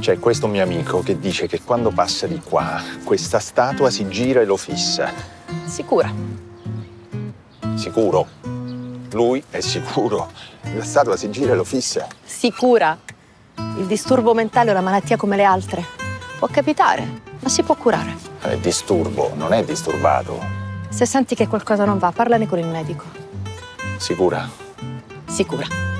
C'è questo mio amico che dice che quando passa di qua, questa statua si gira e lo fissa. Sicura. Sicuro? Lui è sicuro. La statua si gira e lo fissa. Sicura. Il disturbo mentale è una malattia come le altre. Può capitare, ma si può curare. È disturbo, non è disturbato. Se senti che qualcosa non va, parlane con il medico. Sicura? Sicura.